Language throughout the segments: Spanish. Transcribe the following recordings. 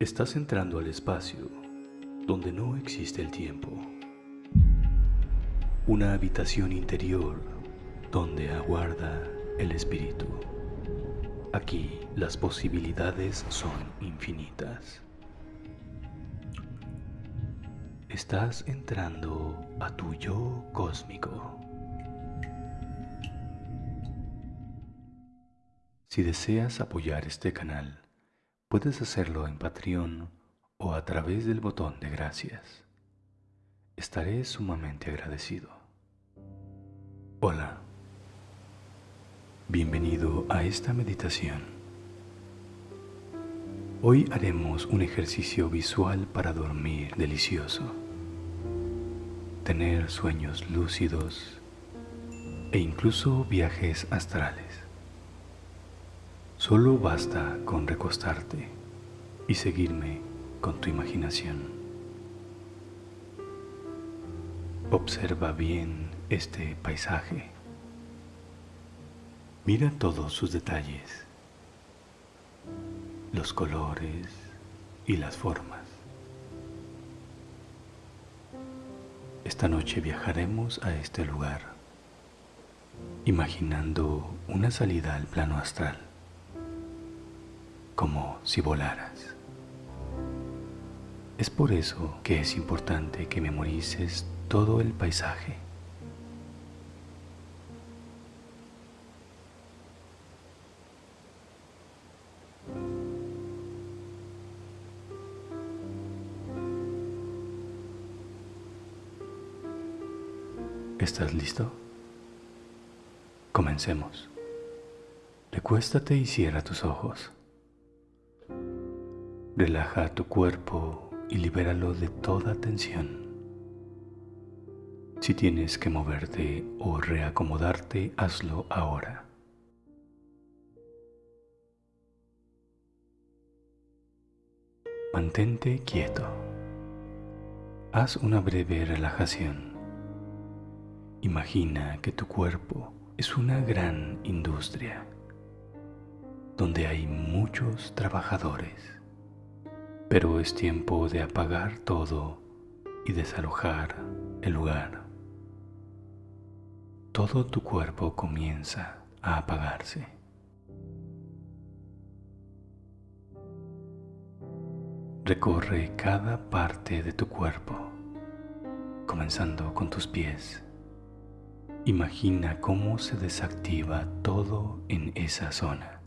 Estás entrando al espacio donde no existe el tiempo. Una habitación interior donde aguarda el espíritu. Aquí las posibilidades son infinitas. Estás entrando a tu yo cósmico. Si deseas apoyar este canal, puedes hacerlo en Patreon o a través del botón de gracias. Estaré sumamente agradecido. Hola. Bienvenido a esta meditación. Hoy haremos un ejercicio visual para dormir delicioso, tener sueños lúcidos e incluso viajes astrales. Solo basta con recostarte y seguirme con tu imaginación. Observa bien este paisaje. Mira todos sus detalles, los colores y las formas. Esta noche viajaremos a este lugar, imaginando una salida al plano astral como si volaras. Es por eso que es importante que memorices todo el paisaje. ¿Estás listo? Comencemos. Recuéstate y cierra tus ojos. Relaja tu cuerpo y libéralo de toda tensión. Si tienes que moverte o reacomodarte, hazlo ahora. Mantente quieto. Haz una breve relajación. Imagina que tu cuerpo es una gran industria donde hay muchos trabajadores pero es tiempo de apagar todo y desalojar el lugar. Todo tu cuerpo comienza a apagarse. Recorre cada parte de tu cuerpo, comenzando con tus pies. Imagina cómo se desactiva todo en esa zona.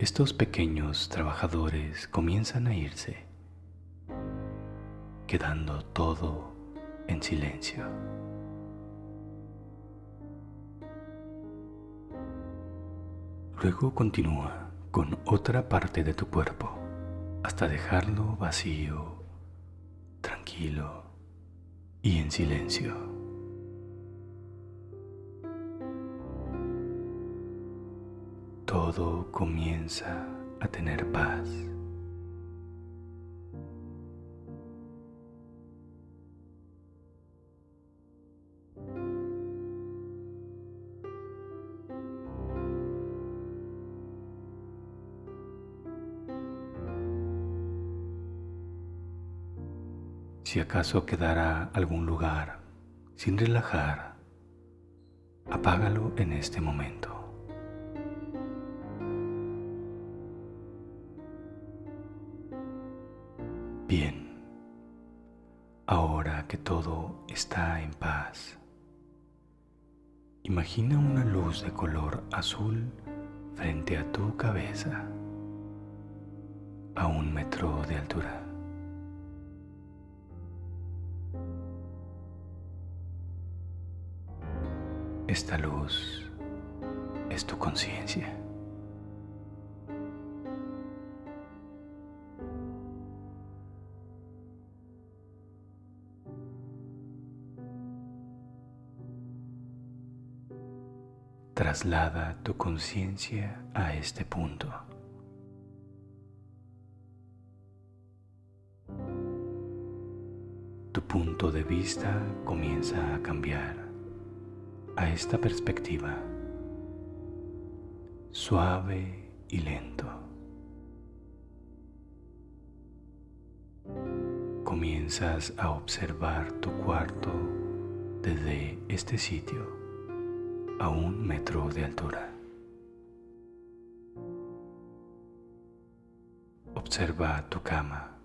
Estos pequeños trabajadores comienzan a irse, quedando todo en silencio. Luego continúa con otra parte de tu cuerpo hasta dejarlo vacío, tranquilo y en silencio. Todo comienza a tener paz. Si acaso quedará algún lugar sin relajar, apágalo en este momento. Bien, ahora que todo está en paz, imagina una luz de color azul frente a tu cabeza, a un metro de altura. Esta luz es tu conciencia. Traslada tu conciencia a este punto. Tu punto de vista comienza a cambiar a esta perspectiva suave y lento. Comienzas a observar tu cuarto desde este sitio a un metro de altura. Observa tu cama.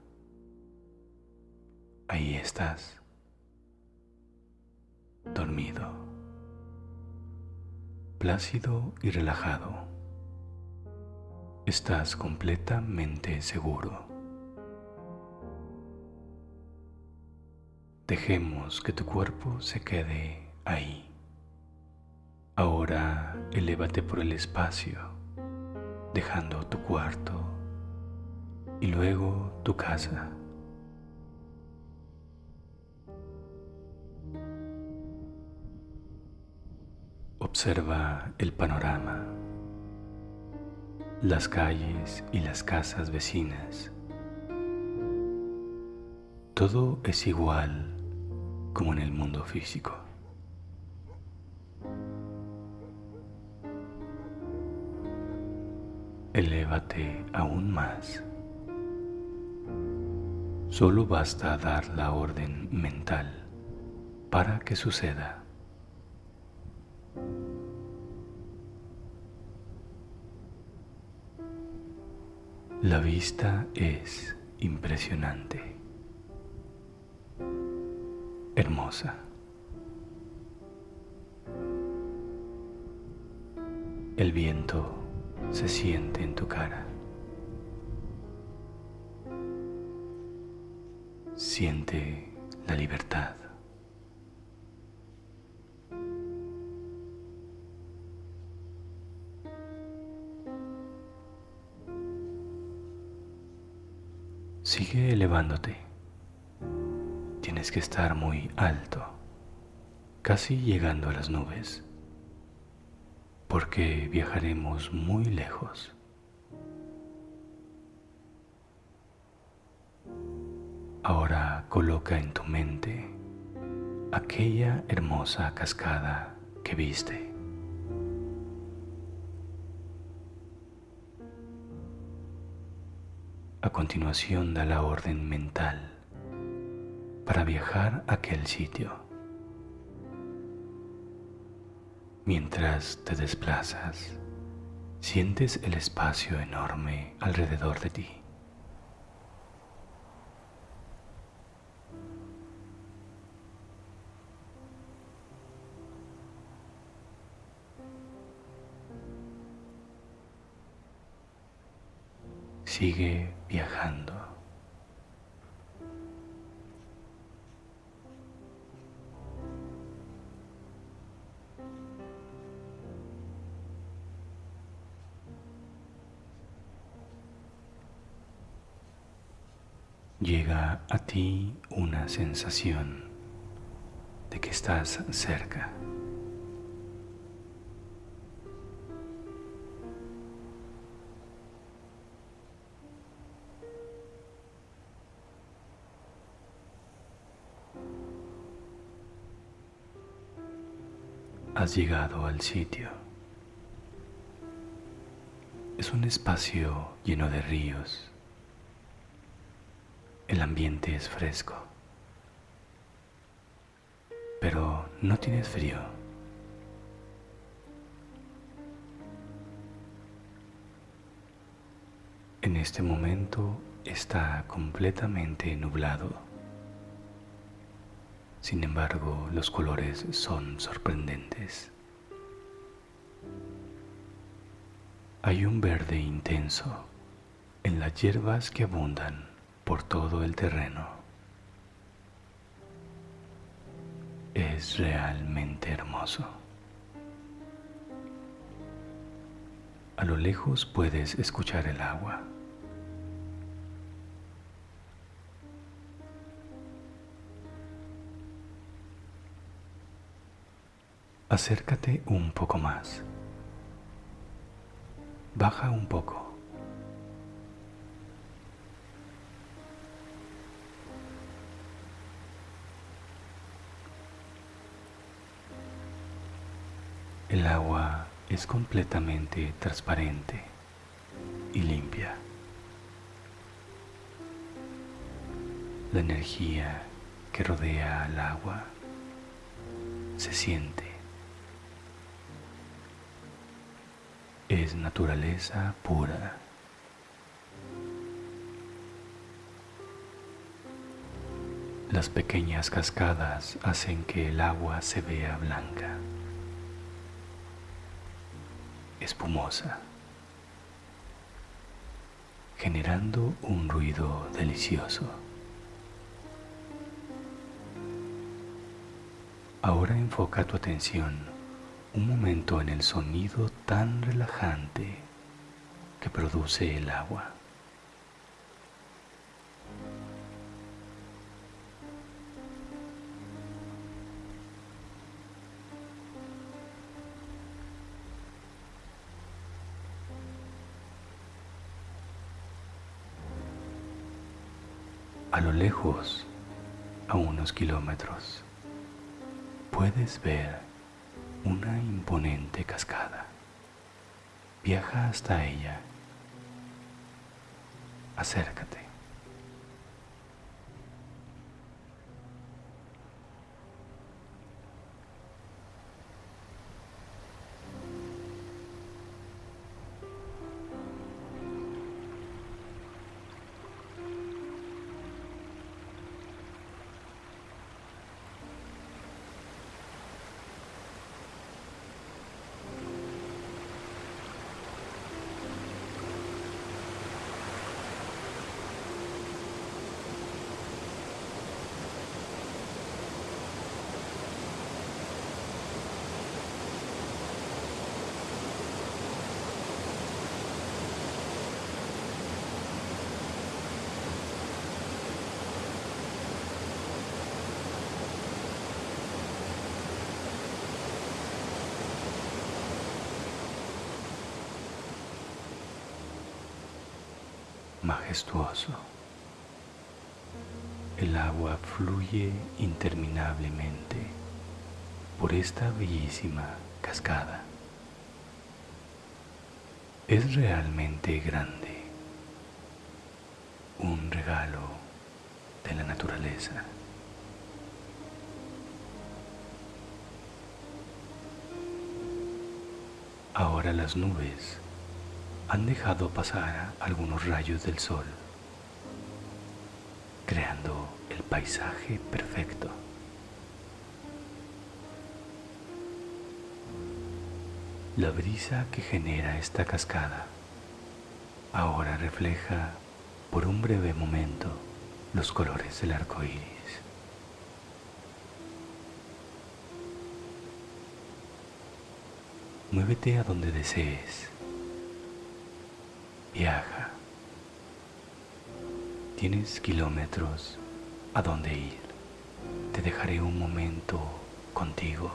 Ahí estás, dormido, plácido y relajado. Estás completamente seguro. Dejemos que tu cuerpo se quede ahí. Ahora elévate por el espacio, dejando tu cuarto y luego tu casa. Observa el panorama, las calles y las casas vecinas. Todo es igual como en el mundo físico. Elévate aún más. Solo basta dar la orden mental para que suceda. La vista es impresionante hermosa. El viento se siente en tu cara. Siente la libertad. Sigue elevándote tienes que estar muy alto, casi llegando a las nubes, porque viajaremos muy lejos. Ahora coloca en tu mente aquella hermosa cascada que viste. A continuación da la orden mental para viajar a aquel sitio. Mientras te desplazas, sientes el espacio enorme alrededor de ti. Sigue viajando. A ti una sensación de que estás cerca. Has llegado al sitio. Es un espacio lleno de ríos el ambiente es fresco, pero no tienes frío. En este momento está completamente nublado. Sin embargo, los colores son sorprendentes. Hay un verde intenso en las hierbas que abundan por todo el terreno. Es realmente hermoso. A lo lejos puedes escuchar el agua. Acércate un poco más. Baja un poco. El agua es completamente transparente y limpia. La energía que rodea al agua se siente. Es naturaleza pura. Las pequeñas cascadas hacen que el agua se vea blanca, espumosa, generando un ruido delicioso. Ahora enfoca tu atención un momento en el sonido tan relajante que produce el agua. Kilómetros, puedes ver una imponente cascada. Viaja hasta ella. Acércate. Majestuoso. El agua fluye interminablemente por esta bellísima cascada. Es realmente grande, un regalo de la naturaleza. Ahora las nubes han dejado pasar algunos rayos del sol, creando el paisaje perfecto. La brisa que genera esta cascada ahora refleja por un breve momento los colores del arco iris. Muévete a donde desees Viaja. Tienes kilómetros a dónde ir. Te dejaré un momento contigo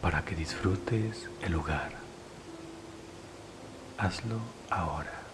para que disfrutes el lugar. Hazlo ahora.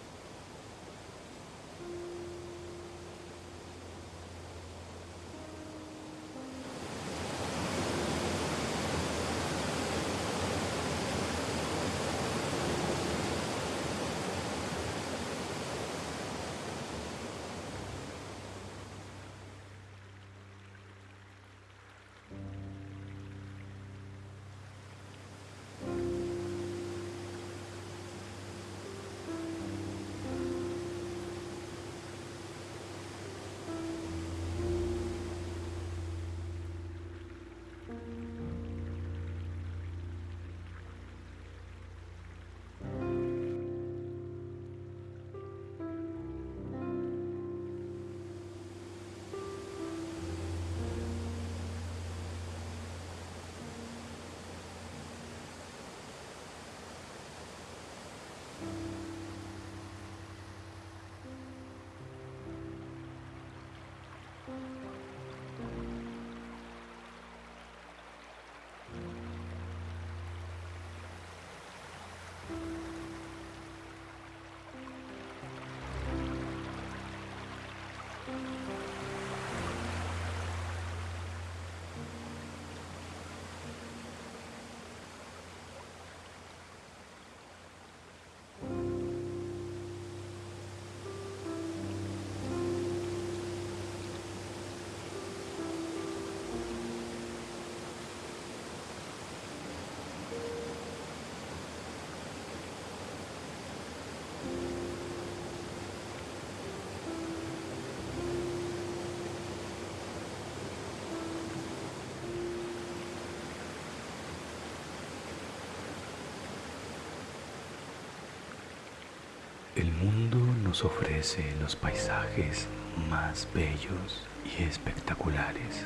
El mundo nos ofrece los paisajes más bellos y espectaculares.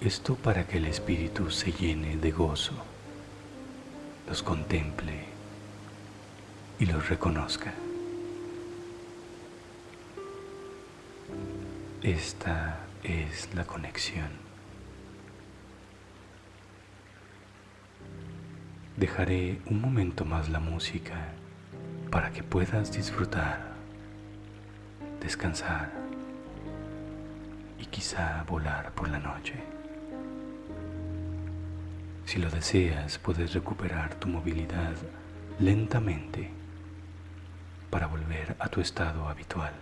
Esto para que el espíritu se llene de gozo, los contemple y los reconozca. Esta es la conexión. Dejaré un momento más la música para que puedas disfrutar, descansar y quizá volar por la noche. Si lo deseas, puedes recuperar tu movilidad lentamente para volver a tu estado habitual.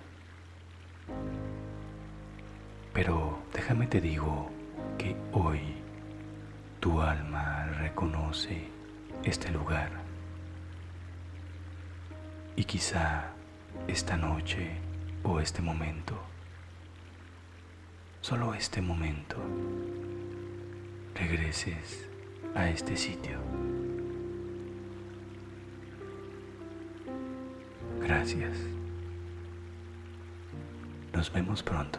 Pero déjame te digo que hoy tu alma reconoce este lugar y quizá esta noche o este momento, solo este momento, regreses a este sitio. Gracias. Nos vemos pronto.